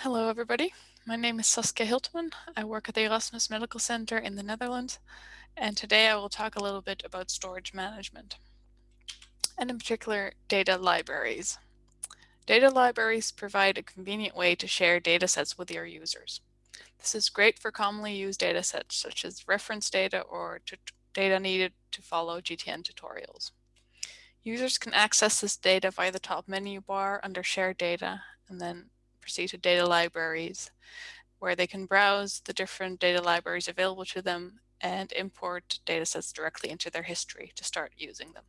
Hello, everybody. My name is Saskia Hiltemann. I work at the Erasmus Medical Center in the Netherlands, and today I will talk a little bit about storage management, and in particular, data libraries. Data libraries provide a convenient way to share data sets with your users. This is great for commonly used data sets such as reference data or data needed to follow GTN tutorials. Users can access this data via the top menu bar under Share Data and then proceed to data libraries where they can browse the different data libraries available to them and import datasets directly into their history to start using them.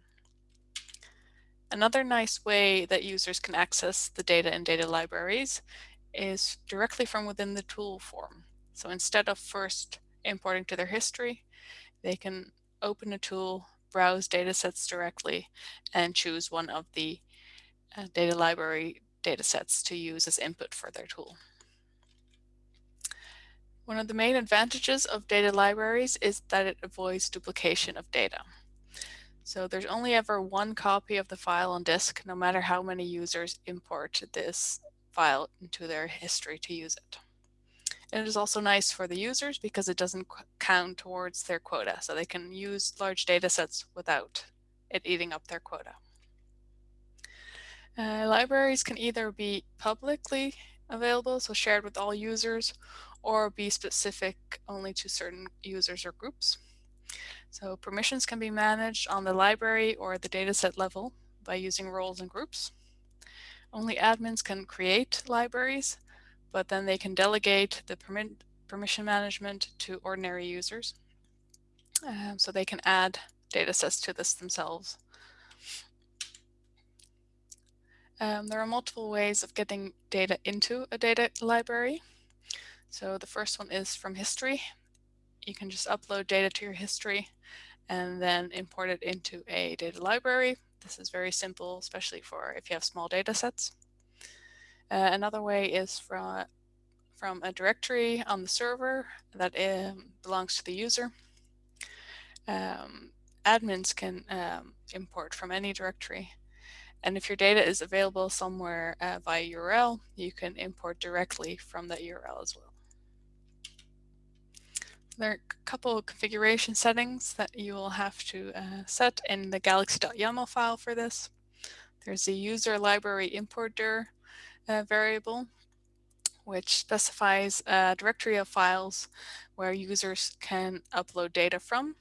Another nice way that users can access the data in data libraries is directly from within the tool form. So instead of first importing to their history, they can open a tool, browse datasets directly, and choose one of the uh, data library datasets to use as input for their tool. One of the main advantages of data libraries is that it avoids duplication of data. So there's only ever one copy of the file on disk, no matter how many users import this file into their history to use it. And it is also nice for the users because it doesn't count towards their quota, so they can use large data sets without it eating up their quota. Uh, libraries can either be publicly available, so shared with all users, or be specific only to certain users or groups. So permissions can be managed on the library or the dataset level by using roles and groups. Only admins can create libraries, but then they can delegate the permission management to ordinary users. Um, so they can add datasets to this themselves. Um, there are multiple ways of getting data into a data library. So the first one is from history. You can just upload data to your history and then import it into a data library. This is very simple, especially for if you have small data sets. Uh, another way is from, from a directory on the server that um, belongs to the user. Um, admins can um, import from any directory and if your data is available somewhere uh, via URL, you can import directly from that URL as well. There are a couple of configuration settings that you will have to uh, set in the galaxy.yaml file for this. There's a user library importer uh, variable, which specifies a directory of files where users can upload data from.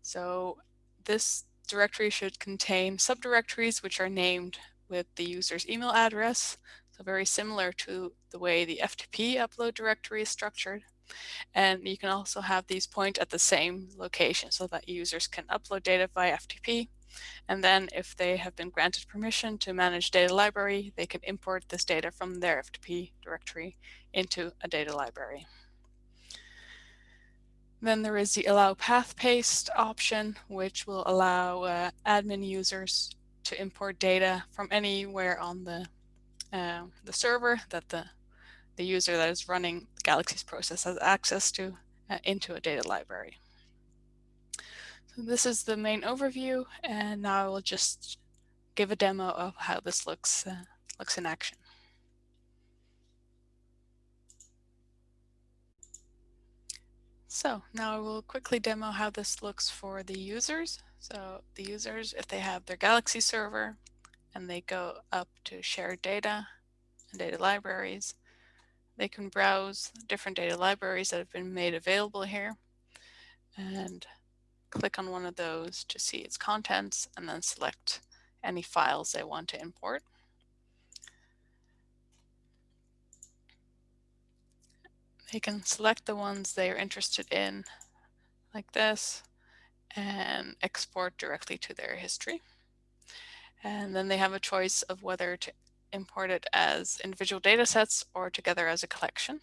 So this directory should contain subdirectories which are named with the user's email address. So very similar to the way the FTP upload directory is structured. And you can also have these point at the same location so that users can upload data via FTP. And then if they have been granted permission to manage data library, they can import this data from their FTP directory into a data library. Then there is the allow path paste option, which will allow uh, admin users to import data from anywhere on the uh, the server that the the user that is running Galaxy's process has access to uh, into a data library. So this is the main overview, and now I will just give a demo of how this looks uh, looks in action. So now I will quickly demo how this looks for the users. So the users, if they have their Galaxy server and they go up to shared data and data libraries, they can browse different data libraries that have been made available here and click on one of those to see its contents and then select any files they want to import. They can select the ones they are interested in like this and export directly to their history. And then they have a choice of whether to import it as individual data sets or together as a collection.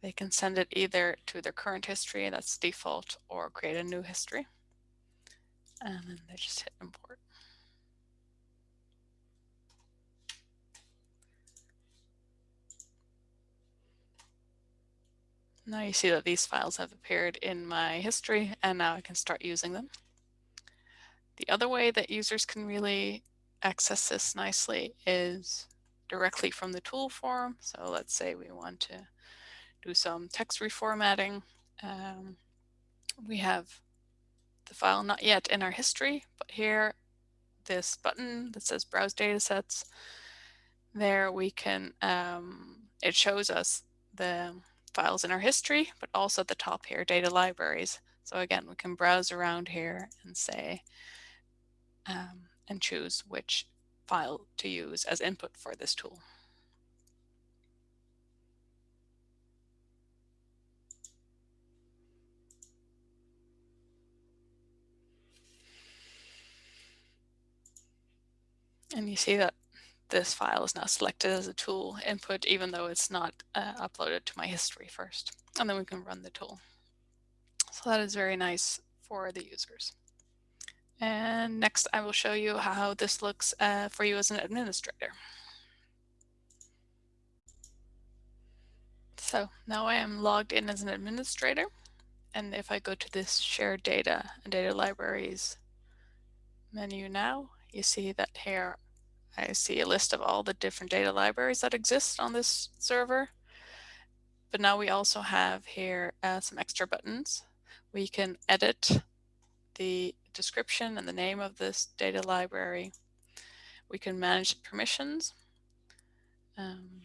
They can send it either to their current history, that's default, or create a new history. And then they just hit import. Now you see that these files have appeared in my history and now I can start using them. The other way that users can really access this nicely is directly from the tool form. So let's say we want to do some text reformatting. Um, we have the file not yet in our history, but here this button that says browse datasets, there we can, um, it shows us the files in our history, but also at the top here, data libraries. So again, we can browse around here and say, um, and choose which file to use as input for this tool. And you see that this file is now selected as a tool input, even though it's not uh, uploaded to my history first. And then we can run the tool. So that is very nice for the users. And next I will show you how this looks uh, for you as an administrator. So now I am logged in as an administrator. And if I go to this shared data and data libraries menu now, you see that here I see a list of all the different data libraries that exist on this server. But now we also have here uh, some extra buttons. We can edit the description and the name of this data library. We can manage permissions. Um,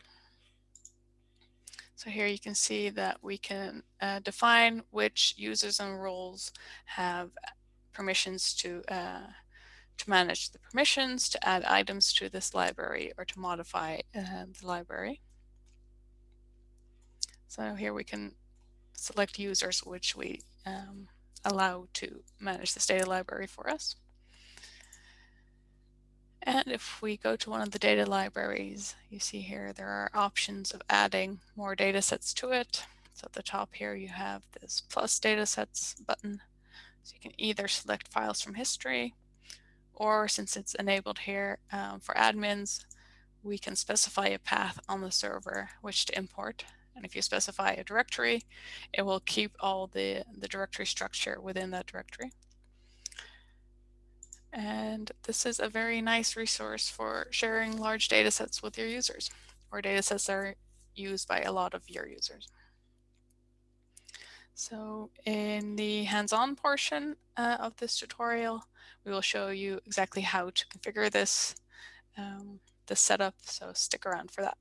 so here you can see that we can uh, define which users and roles have permissions to uh, to manage the permissions, to add items to this library, or to modify uh, the library. So here we can select users which we um, allow to manage this data library for us. And if we go to one of the data libraries, you see here there are options of adding more data sets to it. So at the top here you have this plus data sets button. So you can either select files from history, or since it's enabled here um, for admins, we can specify a path on the server which to import. And if you specify a directory, it will keep all the, the directory structure within that directory. And this is a very nice resource for sharing large data sets with your users or data sets that are used by a lot of your users. So in the hands-on portion uh, of this tutorial, we will show you exactly how to configure this, um, this setup, so stick around for that.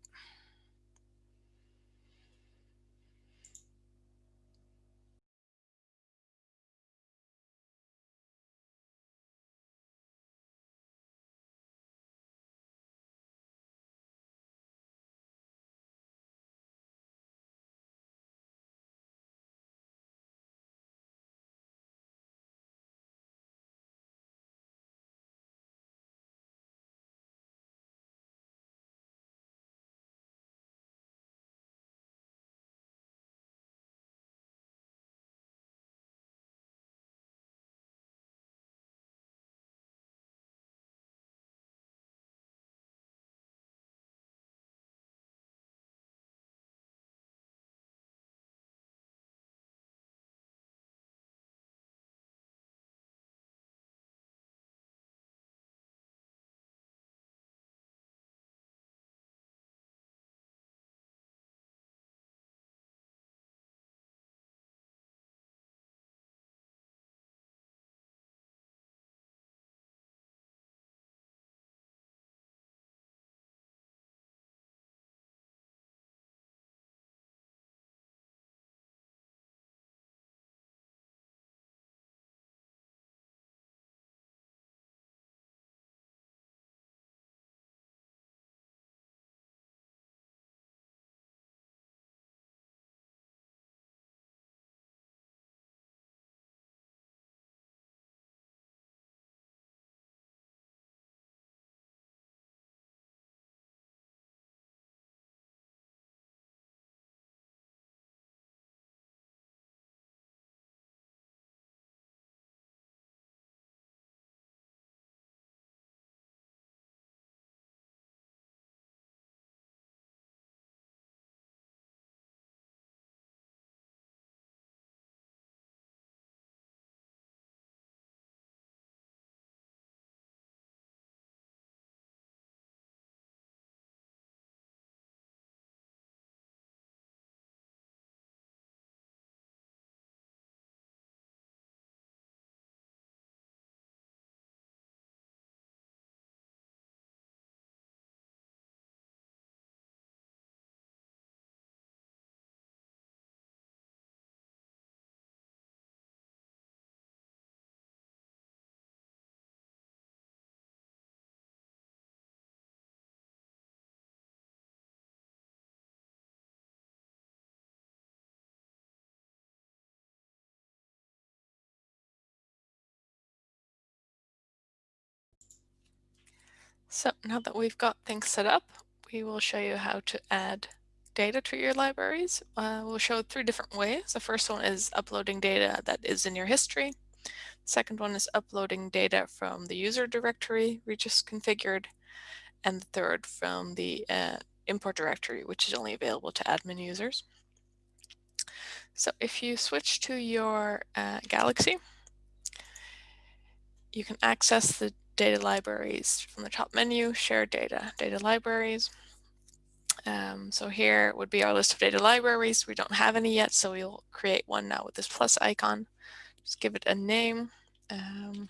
So now that we've got things set up, we will show you how to add data to your libraries. Uh, we'll show three different ways. The first one is uploading data that is in your history. The second one is uploading data from the user directory we just configured. And the third from the uh, import directory, which is only available to admin users. So if you switch to your uh, Galaxy, you can access the data libraries from the top menu, share data, data libraries. Um, so here would be our list of data libraries. We don't have any yet, so we'll create one now with this plus icon. Just give it a name. Um,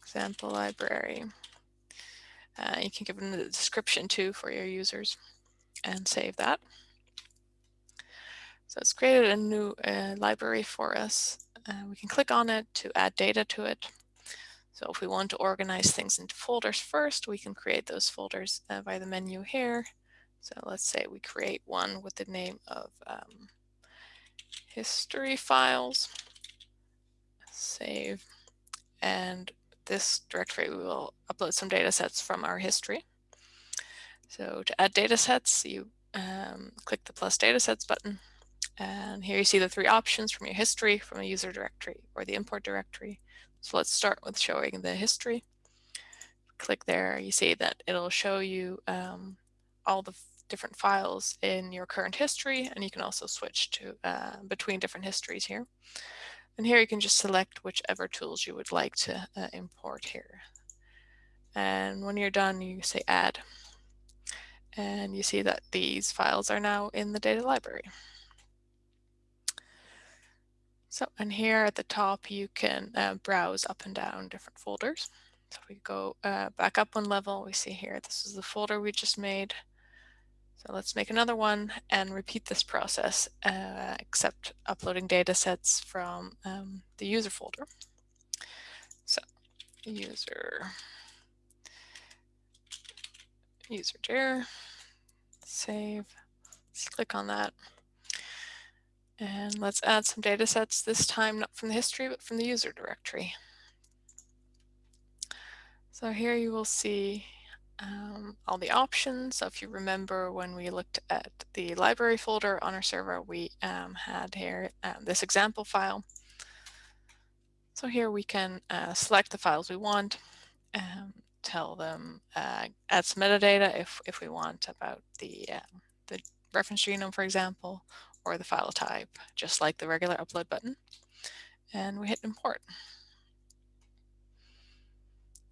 example library. Uh, you can give them the description too for your users and save that. So it's created a new uh, library for us. Uh, we can click on it to add data to it. So if we want to organize things into folders first, we can create those folders uh, by the menu here. So let's say we create one with the name of um, history files, save, and this directory we will upload some data sets from our history. So to add data sets, you um, click the plus data sets button. And here you see the three options from your history, from a user directory, or the import directory. So let's start with showing the history. Click there, you see that it'll show you um, all the different files in your current history, and you can also switch to uh, between different histories here. And here you can just select whichever tools you would like to uh, import here. And when you're done, you say add. And you see that these files are now in the data library. So, and here at the top, you can uh, browse up and down different folders. So if we go uh, back up one level, we see here, this is the folder we just made. So let's make another one and repeat this process, uh, except uploading data sets from um, the user folder. So user, user dir, save, let's click on that. And let's add some data sets, this time not from the history, but from the user directory. So here you will see um, all the options. So if you remember when we looked at the library folder on our server, we um, had here um, this example file. So here we can uh, select the files we want, um, tell them, uh, add some metadata if, if we want about the, uh, the reference genome, for example, or the file type, just like the regular upload button. And we hit import.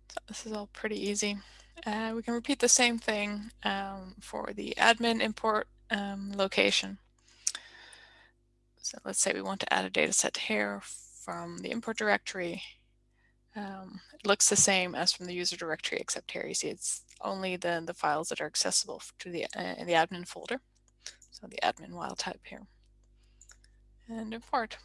So this is all pretty easy. Uh, we can repeat the same thing um, for the admin import um, location. So let's say we want to add a data set here from the import directory. Um, it looks the same as from the user directory, except here you see it's only the, the files that are accessible to the, uh, in the admin folder. So the admin wild type here. And import.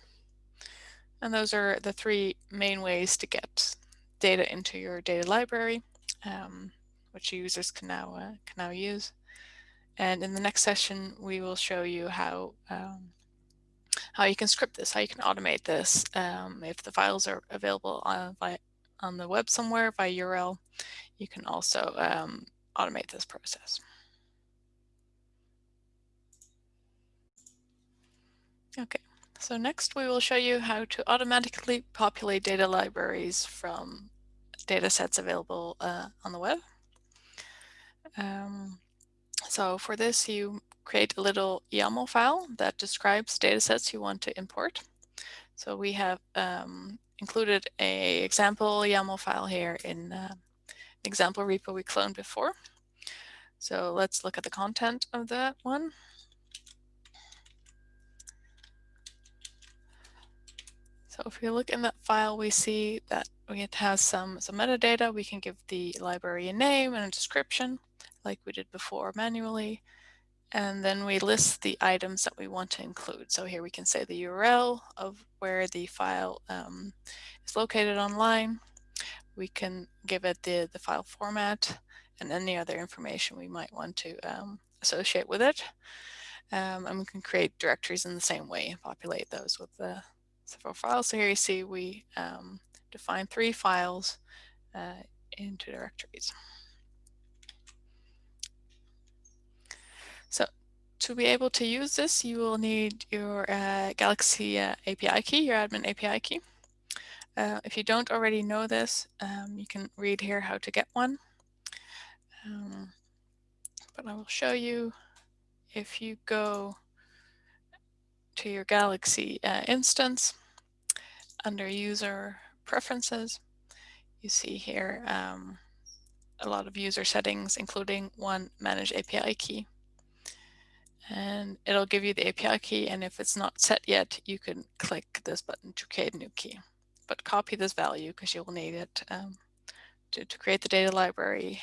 And those are the three main ways to get data into your data library, um, which users can now uh, can now use. And in the next session, we will show you how um, how you can script this, how you can automate this. Um, if the files are available on, by, on the web somewhere by URL, you can also um, automate this process. Okay, so next we will show you how to automatically populate data libraries from data sets available uh, on the web. Um, so for this, you create a little YAML file that describes data sets you want to import. So we have um, included a example YAML file here in uh, example repo we cloned before. So let's look at the content of that one. So if we look in that file, we see that it has some, some metadata. We can give the library a name and a description like we did before manually. And then we list the items that we want to include. So here we can say the URL of where the file um, is located online. We can give it the, the file format and any other information we might want to um, associate with it. Um, and we can create directories in the same way, and populate those with the several files. So here you see we um, define three files uh, into directories. So to be able to use this, you will need your uh, Galaxy uh, API key, your admin API key. Uh, if you don't already know this, um, you can read here how to get one. Um, but I will show you if you go to your Galaxy uh, instance under user preferences, you see here um, a lot of user settings, including one manage API key and it'll give you the API key. And if it's not set yet, you can click this button to create a new key. But copy this value because you will need it um, to, to create the data library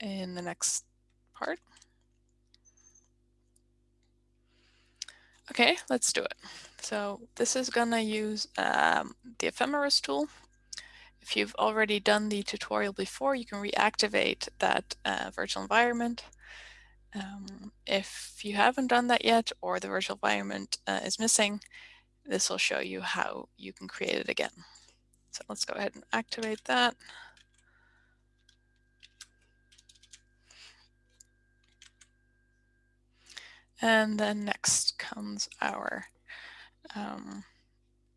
in the next part. Okay, let's do it. So this is going to use um, the ephemeris tool. If you've already done the tutorial before, you can reactivate that uh, virtual environment um, if you haven't done that yet or the virtual environment uh, is missing, this will show you how you can create it again. So let's go ahead and activate that. And then next comes our um,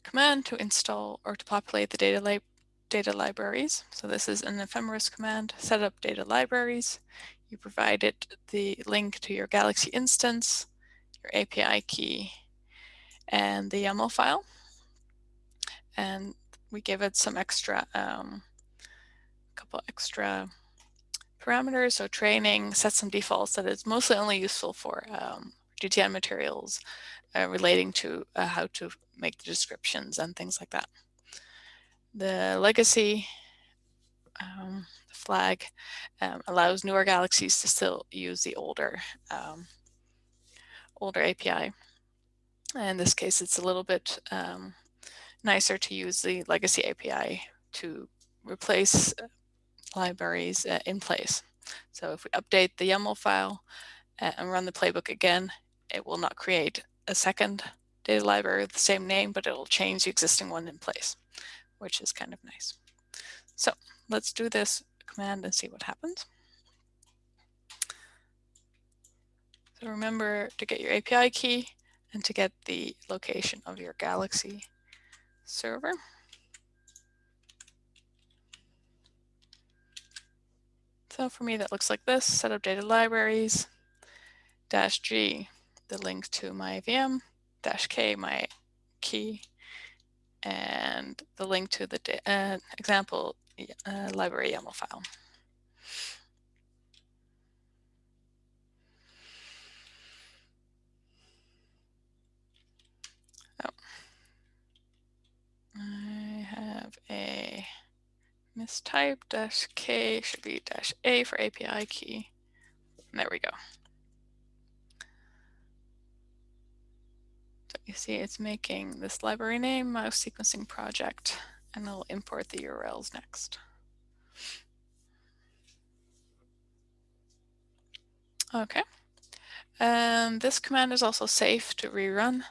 command to install or to populate the data, li data libraries. So this is an ephemeris command, set up data libraries. You provided the link to your Galaxy instance, your API key, and the YAML file. And we give it some extra, um, couple extra parameters. So training, set some defaults that is mostly only useful for um, GTN materials uh, relating to uh, how to make the descriptions and things like that. The legacy um, flag um, allows newer galaxies to still use the older um, older API. In this case, it's a little bit um, nicer to use the legacy API to replace uh, libraries uh, in place. So if we update the YAML file uh, and run the playbook again, it will not create a second data library with the same name, but it will change the existing one in place, which is kind of nice. So let's do this command and see what happens. So remember to get your API key and to get the location of your Galaxy server. So for me, that looks like this, set up data libraries, dash G, the link to my VM, dash K, my key, and the link to the uh, example uh, library YAML file. Oh. I have a mistype dash K should be dash A for API key. And there we go. So you see it's making this library name mouse sequencing project and it'll import the URLs next. Okay. And this command is also safe to rerun.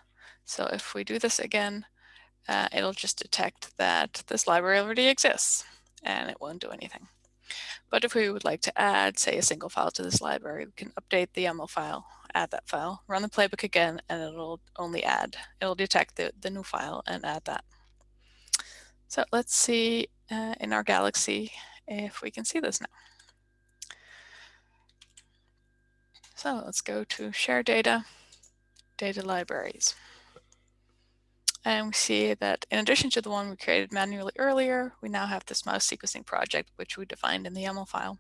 So if we do this again, uh, it'll just detect that this library already exists and it won't do anything. But if we would like to add, say, a single file to this library, we can update the YAML file, add that file, run the playbook again, and it'll only add, it'll detect the, the new file and add that. So let's see uh, in our Galaxy if we can see this now. So let's go to share data, data libraries. And we see that in addition to the one we created manually earlier, we now have this mouse sequencing project, which we defined in the YAML file.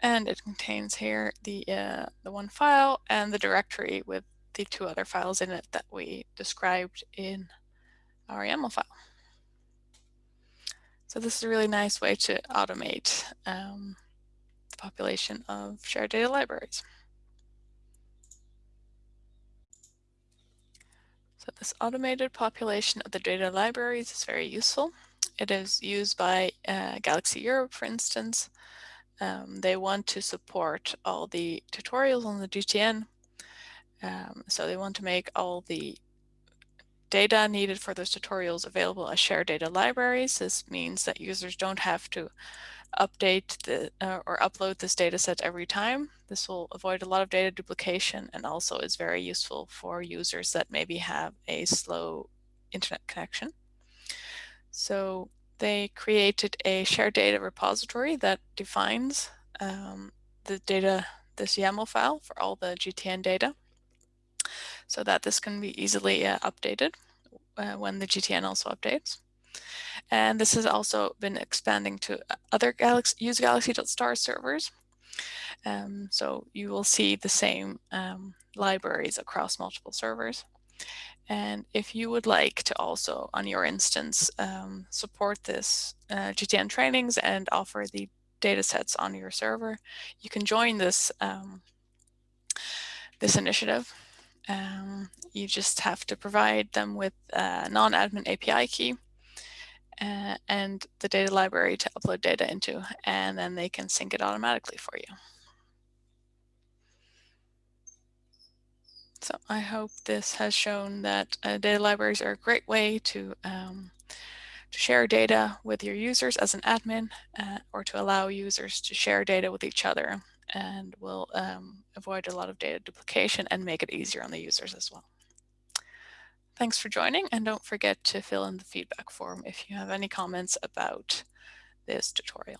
And it contains here the, uh, the one file and the directory with the two other files in it that we described in our YAML file. So this is a really nice way to automate um, the population of shared data libraries. So this automated population of the data libraries is very useful. It is used by uh, Galaxy Europe, for instance. Um, they want to support all the tutorials on the GTN. Um, so they want to make all the data needed for those tutorials available as shared data libraries. This means that users don't have to update the uh, or upload this data set every time. This will avoid a lot of data duplication and also is very useful for users that maybe have a slow internet connection. So they created a shared data repository that defines um, the data, this YAML file for all the GTN data so that this can be easily uh, updated uh, when the GTN also updates. And this has also been expanding to uh, other Galaxy, use galaxy.star servers. Um, so you will see the same um, libraries across multiple servers. And if you would like to also, on your instance, um, support this uh, GTN trainings and offer the data sets on your server, you can join this, um, this initiative. Um, you just have to provide them with a non-admin API key uh, and the data library to upload data into, and then they can sync it automatically for you. So I hope this has shown that uh, data libraries are a great way to, um, to share data with your users as an admin uh, or to allow users to share data with each other and will um, avoid a lot of data duplication and make it easier on the users as well. Thanks for joining and don't forget to fill in the feedback form if you have any comments about this tutorial.